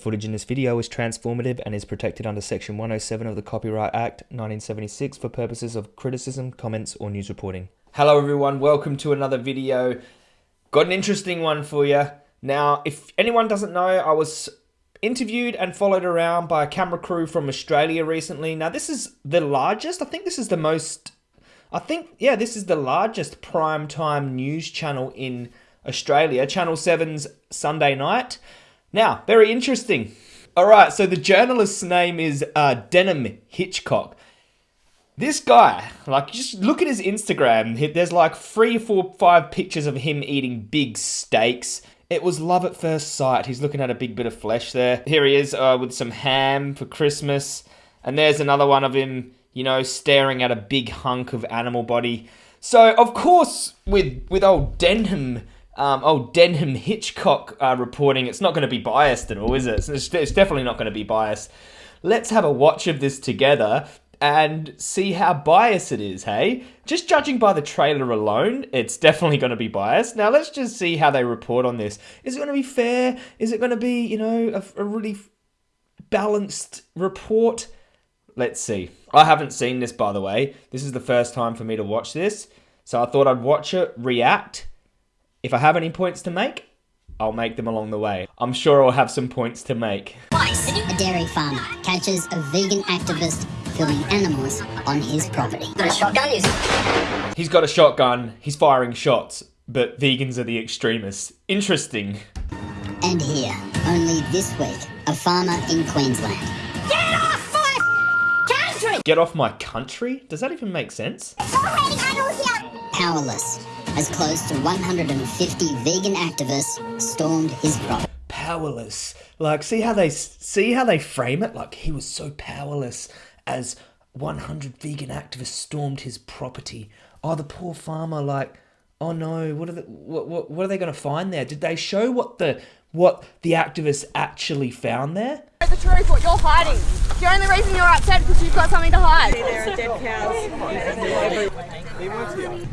footage in this video is transformative and is protected under Section 107 of the Copyright Act 1976 for purposes of criticism, comments, or news reporting. Hello everyone, welcome to another video. Got an interesting one for you. Now, if anyone doesn't know, I was interviewed and followed around by a camera crew from Australia recently. Now, this is the largest, I think this is the most, I think, yeah, this is the largest primetime news channel in Australia, Channel 7's Sunday Night. Now, very interesting. All right, so the journalist's name is uh, Denham Hitchcock. This guy, like, just look at his Instagram. There's like three, four, five pictures of him eating big steaks. It was love at first sight. He's looking at a big bit of flesh there. Here he is uh, with some ham for Christmas. And there's another one of him, you know, staring at a big hunk of animal body. So, of course, with, with old Denham um, oh, Denham Hitchcock uh, reporting. It's not going to be biased at all, is it? It's, it's definitely not going to be biased. Let's have a watch of this together and see how biased it is, hey? Just judging by the trailer alone, it's definitely going to be biased. Now, let's just see how they report on this. Is it going to be fair? Is it going to be, you know, a, a really balanced report? Let's see. I haven't seen this, by the way. This is the first time for me to watch this. So I thought I'd watch it, react, if I have any points to make, I'll make them along the way. I'm sure I'll have some points to make. A dairy farmer catches a vegan activist filming animals on his property. Got a shotgun? He's got a shotgun, he's firing shots, but vegans are the extremists. Interesting. And here, only this week, a farmer in Queensland. Get off my country! Get off my country? Does that even make sense? Powerless as close to 150 vegan activists stormed his property. Powerless. Like, see how they see how they frame it? Like he was so powerless as 100 vegan activists stormed his property. Oh, the poor farmer. Like, oh no, what are the, what, what, what are they going to find there? Did they show what the what the activists actually found there? The truth, what you're hiding. The only reason you're upset is because you've got something to hide. There are dead cows.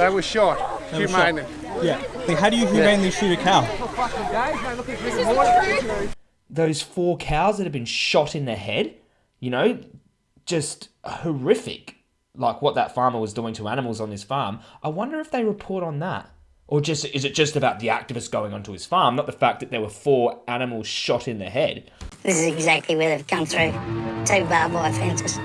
They were shot, They were humanely. Yeah. Like, how do you humanely shoot a cow? Those four cows that have been shot in the head, you know, just horrific. Like what that farmer was doing to animals on his farm. I wonder if they report on that. Or just is it just about the activists going onto his farm, not the fact that there were four animals shot in the head? This is exactly where they've come through. Two barbed wire fences.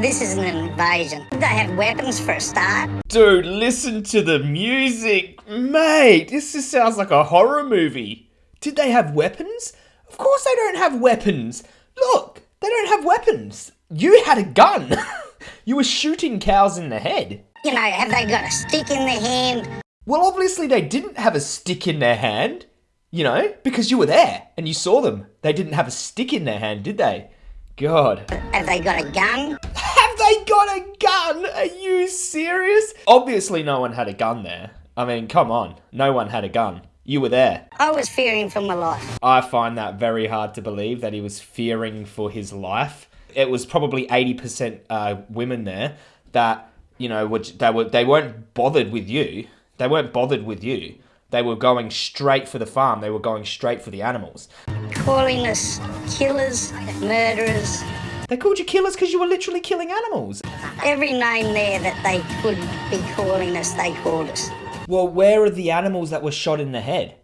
This isn't an invasion. Did they have weapons for a start. Dude, listen to the music. Mate, this just sounds like a horror movie. Did they have weapons? Of course they don't have weapons. Look, they don't have weapons. You had a gun. you were shooting cows in the head. You know, have they got a stick in their hand? Well, obviously they didn't have a stick in their hand. You know, because you were there and you saw them. They didn't have a stick in their hand, did they? God. Have they got a gun? Have they got a gun? Are you serious? Obviously, no one had a gun there. I mean, come on. No one had a gun. You were there. I was fearing for my life. I find that very hard to believe that he was fearing for his life. It was probably 80% uh, women there that, you know, which they, were, they weren't bothered with you. They weren't bothered with you. They were going straight for the farm. They were going straight for the animals. Calling us killers, murderers, they called you killers because you were literally killing animals. Every name there that they could be calling us, they called us. Well, where are the animals that were shot in the head?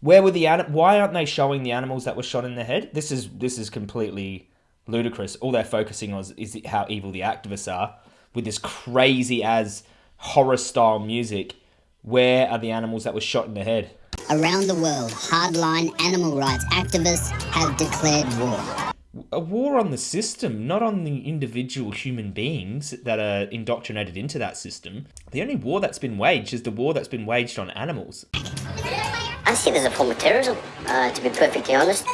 Where were the an- Why aren't they showing the animals that were shot in the head? This is this is completely ludicrous. All they're focusing on is how evil the activists are with this crazy as horror style music. Where are the animals that were shot in the head? Around the world, hardline animal rights activists have declared war a war on the system, not on the individual human beings that are indoctrinated into that system. The only war that's been waged is the war that's been waged on animals. I see it as a form of terrorism, uh, to be perfectly honest.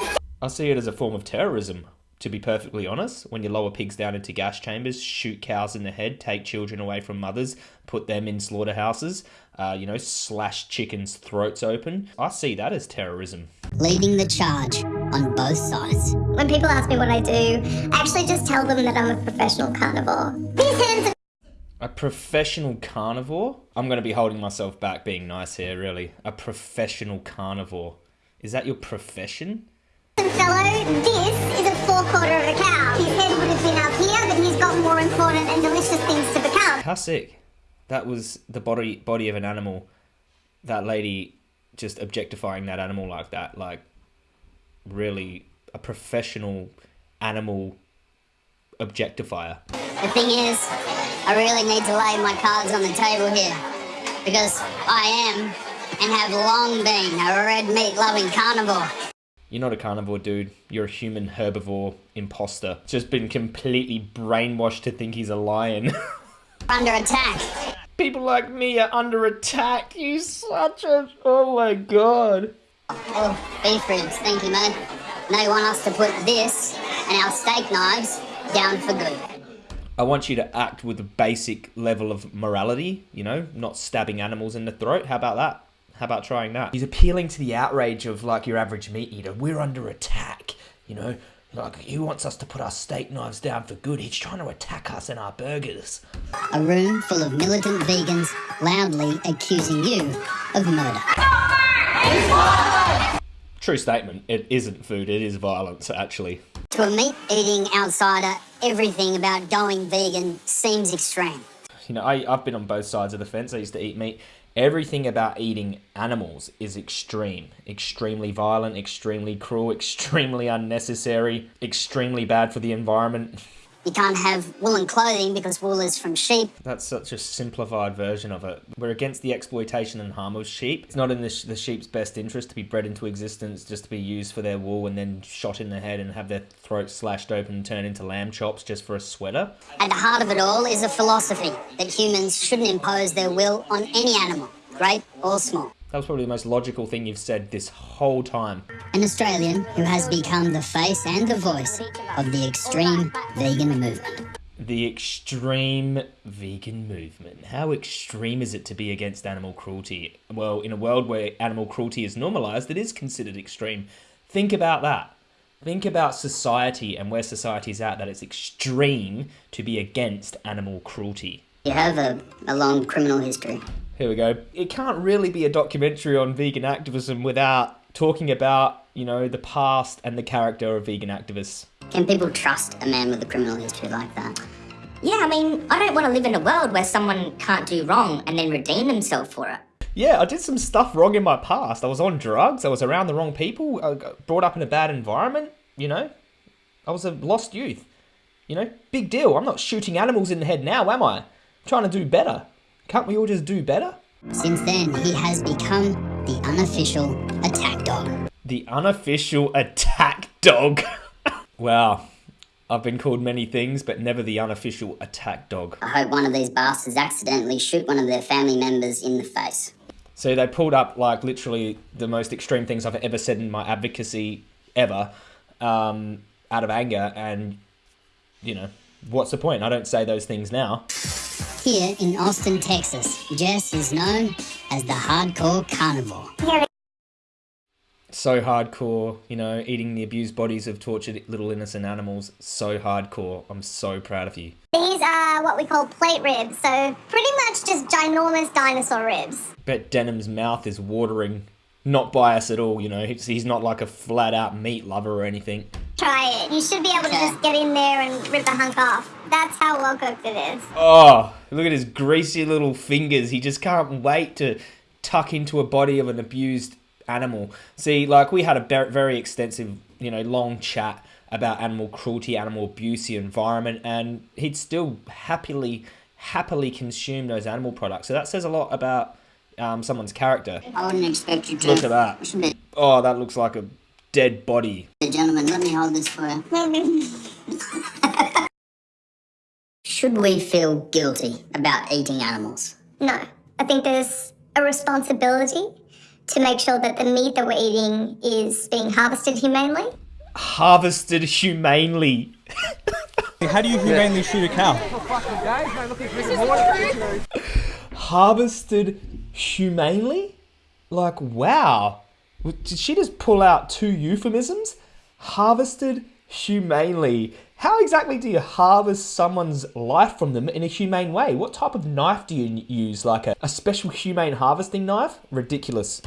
I see it as a form of terrorism, to be perfectly honest. When you lower pigs down into gas chambers, shoot cows in the head, take children away from mothers, put them in slaughterhouses, uh, you know, slash chickens' throats open. I see that as terrorism. Leading the charge on both sides. When people ask me what I do, I actually just tell them that I'm a professional carnivore. These hands A professional carnivore? I'm going to be holding myself back being nice here, really. A professional carnivore. Is that your profession? Fellow, this is a forequarter of a cow. His head would have been up here, but he's got more important and delicious things to become. How sick. That was the body body of an animal. That lady just objectifying that animal like that. Like, really, a professional animal objectifier. The thing is, I really need to lay my cards on the table here. Because I am, and have long been, a red meat loving carnivore. You're not a carnivore, dude. You're a human herbivore imposter. Just been completely brainwashed to think he's a lion. Under attack. People like me are under attack. You such a. Oh my god. Oh, beef ribs, thank you, mate. They want us to put this and our steak knives down for good. I want you to act with a basic level of morality, you know, not stabbing animals in the throat. How about that? How about trying that? He's appealing to the outrage of like your average meat eater. We're under attack, you know. Like he wants us to put our steak knives down for good. He's trying to attack us and our burgers. A room full of militant vegans loudly accusing you of murder. True statement. It isn't food. It is violence, actually. To a meat eating outsider, everything about going vegan seems extreme. You know, I, I've been on both sides of the fence. I used to eat meat. Everything about eating animals is extreme. Extremely violent, extremely cruel, extremely unnecessary, extremely bad for the environment. You can't have woolen clothing because wool is from sheep. That's such a simplified version of it. We're against the exploitation and harm of sheep. It's not in the, sh- the sheep's best interest to be bred into existence just to be used for their wool and then shot in the head and have their throats slashed open and turned into lamb chops just for a sweater. At the heart of it all is a philosophy that humans shouldn't impose their will on any animal, great or small. That was probably the most logical thing you've said this whole time. An Australian who has become the face and the voice of the extreme vegan movement. The extreme vegan movement. How extreme is it to be against animal cruelty? Well, in a world where animal cruelty is normalized, it is considered extreme. Think about that. Think about society and where society is at, that it's extreme to be against animal cruelty. You have a, a long criminal history. Here we go. It can't really be a documentary on vegan activism without talking about, you know, the past and the character of vegan activists. Can people trust a man with a criminal history like that? Yeah, I mean, I don't want to live in a world where someone can't do wrong and then redeem themselves for it. Yeah, I did some stuff wrong in my past. I was on drugs, I was around the wrong people, I got brought up in a bad environment, you know? I was a lost youth. You know, big deal. I'm not shooting animals in the head now, am I? Trying to do better. Can't we all just do better? Since then, he has become the unofficial attack dog. The unofficial attack dog. wow. I've been called many things, but never the unofficial attack dog. I hope one of these bastards accidentally shoot one of their family members in the face. So they pulled up like literally the most extreme things I've ever said in my advocacy ever, um, out of anger, and you know, what's the point? I don't say those things now. Here in Austin, Texas, Jess is known as the hardcore carnivore. So hardcore, you know, eating the abused bodies of tortured little innocent animals. So hardcore. I'm so proud of you. These are what we call plate ribs, so pretty much just ginormous dinosaur ribs. Bet Denham's mouth is watering. Not biased at all, you know. He's, he's not like a flat out meat lover or anything. Try it. You should be able to just get in there and rip the hunk off. That's how well cooked it is. Oh, look at his greasy little fingers. He just can't wait to tuck into a body of an abused animal. See, like we had a be- very extensive, you know, long chat about animal cruelty, animal abuse, the environment, and he'd still happily, happily consume those animal products. So that says a lot about um, someone's character. I wouldn't expect you to. Look at that. Oh, that looks like a dead body. Gentlemen, let me hold this for you. Should we feel guilty about eating animals? No, I think there's a responsibility to make sure that the meat that we're eating is being harvested humanely. Harvested humanely. How do you humanely shoot a cow? harvested humanely? Like, wow. Did she just pull out two euphemisms? Harvested humanely. How exactly do you harvest someone's life from them in a humane way? What type of knife do you use? Like a, a special humane harvesting knife? Ridiculous.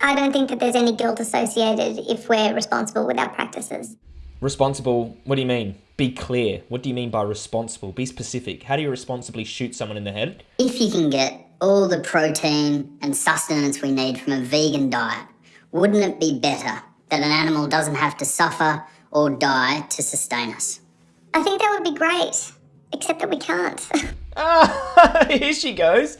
I don't think that there's any guilt associated if we're responsible with our practices. Responsible, what do you mean? Be clear. What do you mean by responsible? Be specific. How do you responsibly shoot someone in the head? If you can get all the protein and sustenance we need from a vegan diet, wouldn't it be better that an animal doesn't have to suffer or die to sustain us? I think that would be great, except that we can't. Ah, here she goes.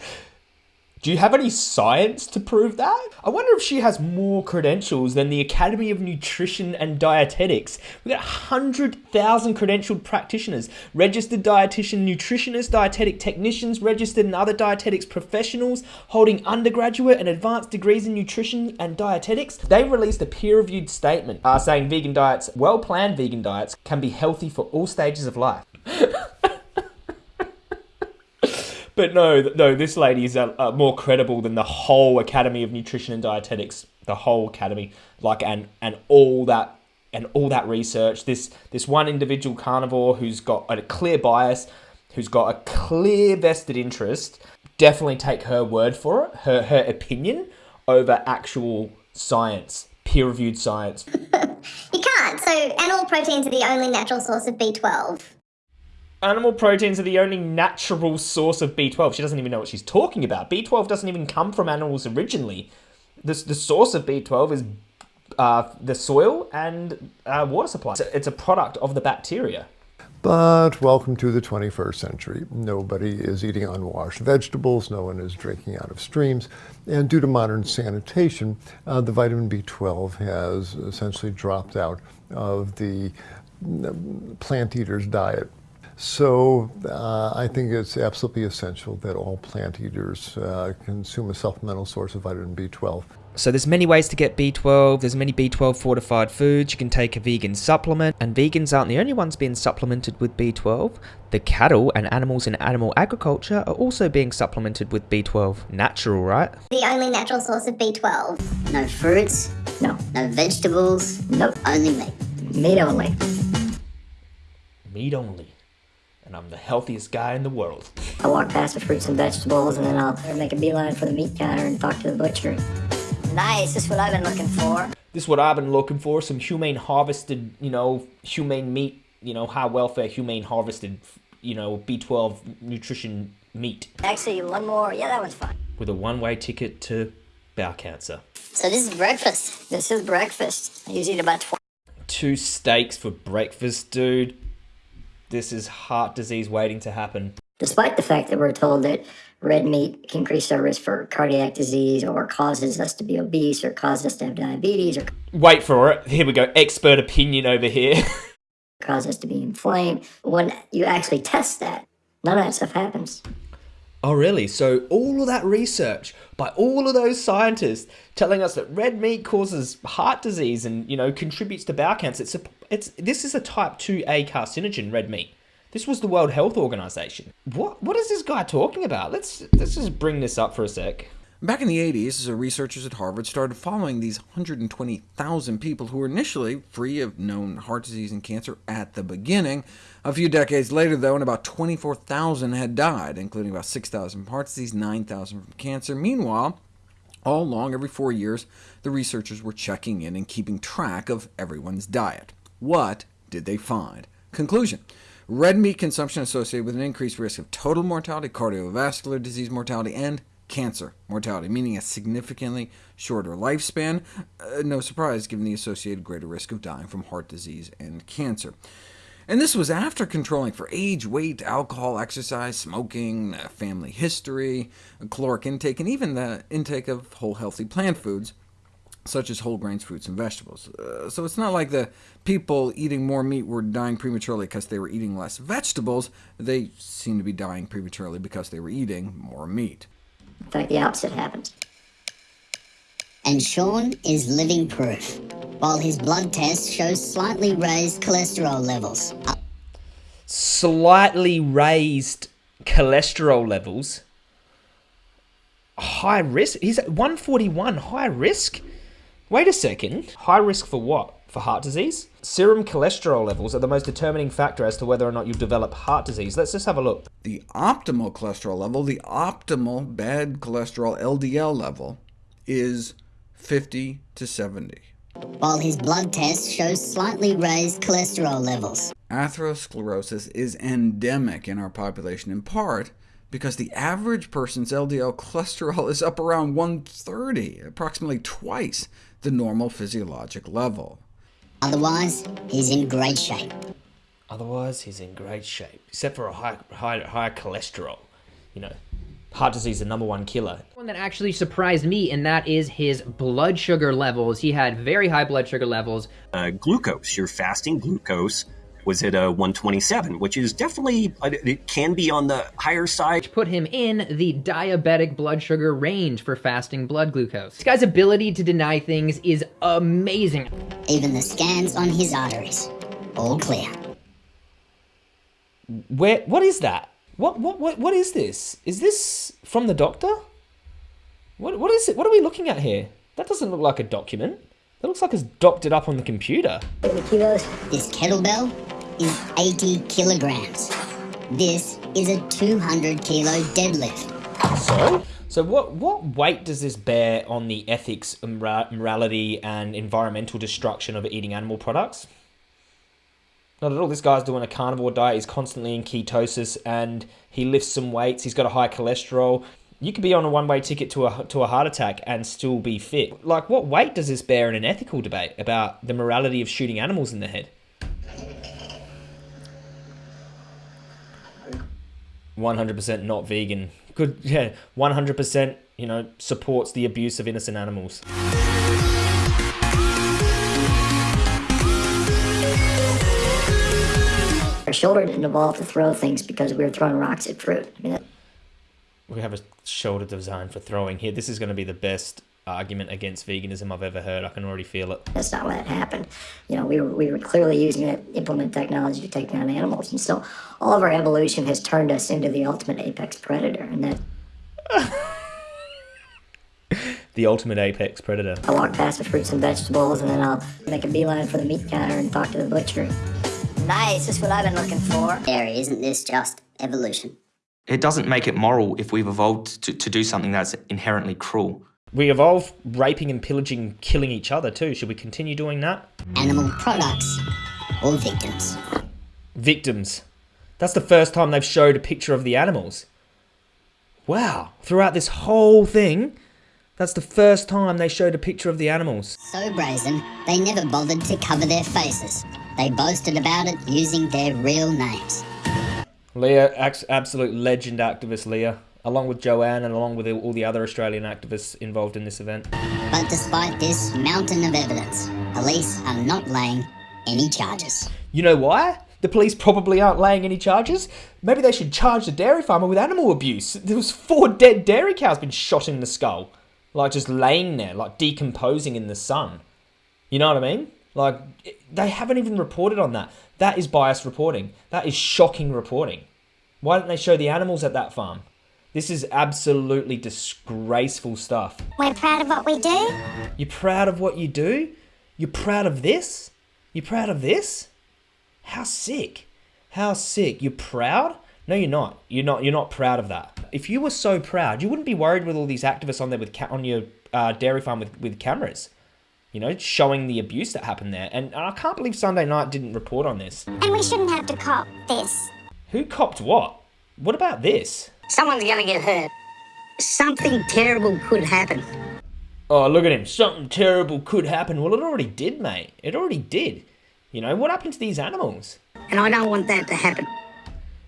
Do you have any science to prove that? I wonder if she has more credentials than the Academy of Nutrition and Dietetics. We got 100,000 credentialed practitioners, registered dietitian, nutritionists, dietetic technicians, registered and other dietetics professionals holding undergraduate and advanced degrees in nutrition and dietetics. They released a peer-reviewed statement uh, saying vegan diets, well-planned vegan diets, can be healthy for all stages of life. But no, no, this lady is uh, uh, more credible than the whole Academy of Nutrition and Dietetics, the whole academy, like and and all that and all that research. This this one individual carnivore who's got a clear bias, who's got a clear vested interest. Definitely take her word for it, her her opinion over actual science, peer reviewed science. you can't. So, animal proteins are the only natural source of B12. Animal proteins are the only natural source of B12. She doesn't even know what she's talking about. B12 doesn't even come from animals originally. The, the source of B12 is uh, the soil and uh, water supply. It's a, it's a product of the bacteria. But welcome to the 21st century. Nobody is eating unwashed vegetables, no one is drinking out of streams, and due to modern sanitation, uh, the vitamin B12 has essentially dropped out of the mm, plant eater's diet. So uh, I think it's absolutely essential that all plant eaters uh, consume a supplemental source of vitamin B12. So there's many ways to get B12. There's many B12 fortified foods. You can take a vegan supplement, and vegans aren't the only ones being supplemented with B12. The cattle and animals in animal agriculture are also being supplemented with B12. Natural, right? The only natural source of B12. No fruits, No. no vegetables, Nope. only meat. Meat only. Meat only. And I'm the healthiest guy in the world. I walk past the fruits and vegetables and then I'll make a beeline for the meat counter and talk to the butcher. Nice, this is what I've been looking for. This is what I've been looking for. Some humane harvested, you know, humane meat, you know, high welfare, humane harvested, you know, B12 nutrition meat Actually, one more. Yeah, that one's fine. with a one-way ticket to bowel cancer. So this is breakfast. This is breakfast. I usually eat about 20. Two steaks for breakfast, dude. This is heart disease waiting to happen. Despite the fact that we're told that red meat can increase our risk for cardiac disease or causes us to be obese or causes us to have diabetes or Wait for it. Here we go. Expert opinion over here. cause us to be inflamed, when you actually test that, none of that stuff happens. Oh, really? So all of that research by all of those scientists telling us that red meat causes heart disease and you know contributes to bowel cancer. It's a, it's this is a type two A carcinogen. Red meat. This was the World Health Organization. What what is this guy talking about? Let's let's just bring this up for a sec. Back in the 80s, researchers at Harvard started following these 120,000 people who were initially free of known heart disease and cancer at the beginning. A few decades later, though, and about 24,000 had died, including about 6,000 from heart disease, 9,000 from cancer. Meanwhile, all along, every four years, the researchers were checking in and keeping track of everyone's diet. What did they find? Conclusion. Red meat consumption associated with an increased risk of total mortality, cardiovascular disease mortality, and cancer mortality, meaning a significantly shorter lifespan. Uh, no surprise, given the associated greater risk of dying from heart disease and cancer. And this was after controlling for age, weight, alcohol, exercise, smoking, uh, family history, caloric intake, and even the intake of whole healthy plant foods, such as whole grains, fruits, and vegetables. Uh, so it's not like the people eating more meat were dying prematurely because they were eating less vegetables. They seem to be dying prematurely because they were eating more meat. In fact, the opposite happens. And Sean is living proof, while his blood test shows slightly raised cholesterol levels. Slightly raised cholesterol levels. High risk? He's at 141. High risk? Wait a second. High risk for what? for heart disease. Serum cholesterol levels are the most determining factor as to whether or not you develop heart disease. Let's just have a look. The optimal cholesterol level, the optimal bad cholesterol LDL level, is 50 to 70. While his blood test shows slightly raised cholesterol levels. Atherosclerosis is endemic in our population, in part because the average person's LDL cholesterol is up around 130, approximately twice the normal physiologic level. Otherwise, he's in great shape. Otherwise, he's in great shape, except for a high, high, high cholesterol. You know, heart disease is the number one killer. One that actually surprised me, and that is his blood sugar levels. He had very high blood sugar levels. Uh, glucose, your fasting glucose was at a 127, which is definitely, uh, it can be on the higher side. Put him in the diabetic blood sugar range for fasting blood glucose. This guy's ability to deny things is amazing. Even the scans on his arteries, all clear. Where? What is that? What? What? What? What is this? Is this from the doctor? What? What is it? What are we looking at here? That doesn't look like a document. That looks like it's docked it up on the computer. This kettlebell is 80 kilograms. This is a 200 kilo deadlift. So, so what what weight does this bear on the ethics, morality, and environmental destruction of eating animal products? Not at all. This guy's doing a carnivore diet. He's constantly in ketosis, and he lifts some weights. He's got a high cholesterol. You could be on a one-way ticket to a to a heart attack and still be fit. Like, what weight does this bear in an ethical debate about the morality of shooting animals in the head? One hundred percent not vegan. Good, yeah. One hundred percent, you know, supports the abuse of innocent animals. Our shoulder didn't evolve to throw things because we were throwing rocks at fruit. I mean, We have a shoulder design for throwing here. This is going to be the best argument against veganism I've ever heard. I can already feel it. that's not what happened. You know, we were, we were clearly using it implement technology to take down animals. And so all of our evolution has turned us into the ultimate apex predator. And that The ultimate apex predator. I walk past the fruits and vegetables and then I'll make a beeline for the meat counter and talk to the butcher. Nice, that's what I've been looking for. Harry, isn't this just evolution? It doesn't make it moral if we've evolved to, to do something that's inherently cruel. We evolve raping and pillaging, killing each other too. Should we continue doing that? Animal products or victims? Victims. That's the first time they've showed a picture of the animals. Wow. Throughout this whole thing, that's the first time they showed a picture of the animals. So brazen, they never bothered to cover their faces. They boasted about it using their real names. Leah, absolute legend activist Leah, along with Joanne and along with all the other Australian activists involved in this event. But despite this mountain of evidence, police are not laying any charges. You know why? The police probably aren't laying any charges. Maybe they should charge the dairy farmer with animal abuse. There was four dead dairy cows been shot in the skull, like just laying there, like decomposing in the sun. You know what I mean? Like they haven't even reported on that. That is biased reporting. That is shocking reporting. Why didn't they show the animals at that farm? This is absolutely disgraceful stuff. We're proud of what we do. You're proud of what you do? You're proud of this? You're proud of this? How sick. How sick. You're proud? No, you're not. You're not. You're not proud of that. If you were so proud, you wouldn't be worried with all these activists on there with ca- on your uh, dairy farm with, with cameras. You know, showing the abuse that happened there. And I can't believe Sunday Night didn't report on this. And we shouldn't have to cop this. Who copped what? What about this? Someone's gonna get hurt. Something terrible could happen. Oh, look at him. Something terrible could happen. Well, it already did, mate. It already did. You know, what happened to these animals? And I don't want that to happen.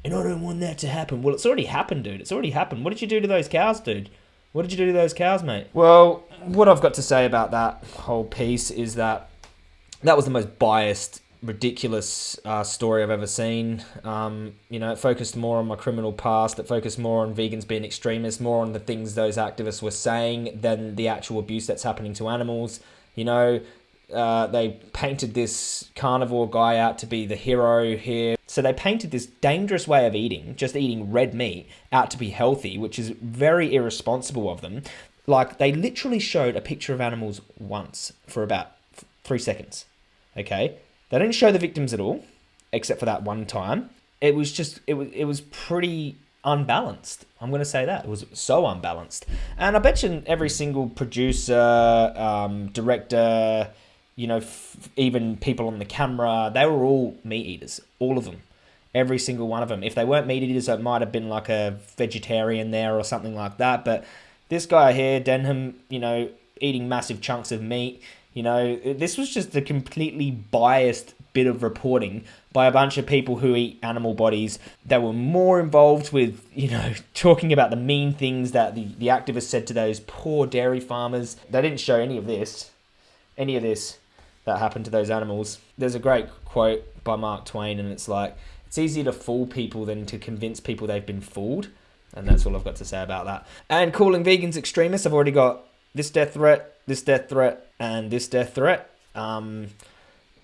And I don't want that to happen. Well, it's already happened, dude. It's already happened. What did you do to those cows, dude? What did you do to those cows, mate? Well, what I've got to say about that whole piece is that that was the most biased, ridiculous uh, story I've ever seen. Um, you know, it focused more on my criminal past. It focused more on vegans being extremists, more on the things those activists were saying than the actual abuse that's happening to animals. You know, uh, they painted this carnivore guy out to be the hero here. So they painted this dangerous way of eating, just eating red meat, out to be healthy, which is very irresponsible of them. Like, they literally showed a picture of animals once for about three seconds. Okay, they didn't show the victims at all, except for that one time. It was just it was it was pretty unbalanced. I'm going to say that it was so unbalanced, and I bet you every single producer, um, director, you know, f- even people on the camera, they were all meat eaters, all of them, every single one of them. If they weren't meat eaters, it might have been like a vegetarian there or something like that. But this guy here, Denham, you know, eating massive chunks of meat. You know, this was just a completely biased bit of reporting by a bunch of people who eat animal bodies that were more involved with, you know, talking about the mean things that the, the activists said to those poor dairy farmers. They didn't show any of this, any of this that happened to those animals. There's a great quote by Mark Twain, and it's like, it's easier to fool people than to convince people they've been fooled. And that's all I've got to say about that. And calling vegans extremists, I've already got this death threat, this death threat, and this death threat. Um,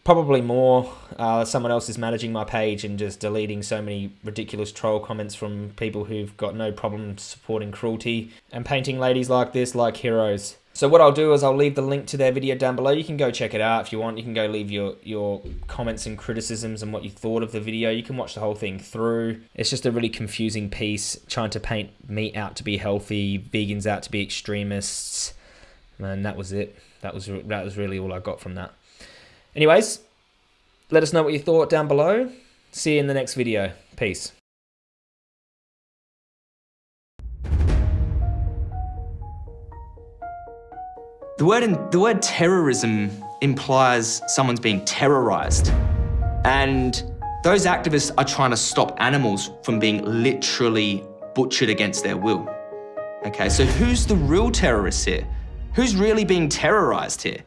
probably more. Uh, someone else is managing my page and just deleting so many ridiculous troll comments from people who've got no problem supporting cruelty and painting ladies like this like heroes. So what I'll do is I'll leave the link to their video down below. You can go check it out if you want. You can go leave your, your comments and criticisms and what you thought of the video. You can watch the whole thing through. It's just a really confusing piece trying to paint meat out to be healthy, vegans out to be extremists. And that was it. That was that was really all I got from that. Anyways, let us know what you thought down below. See you in the next video. Peace. The word in, the word terrorism implies someone's being terrorized. And those activists are trying to stop animals from being literally butchered against their will. Okay, so who's the real terrorist here? Who's really being terrorized here?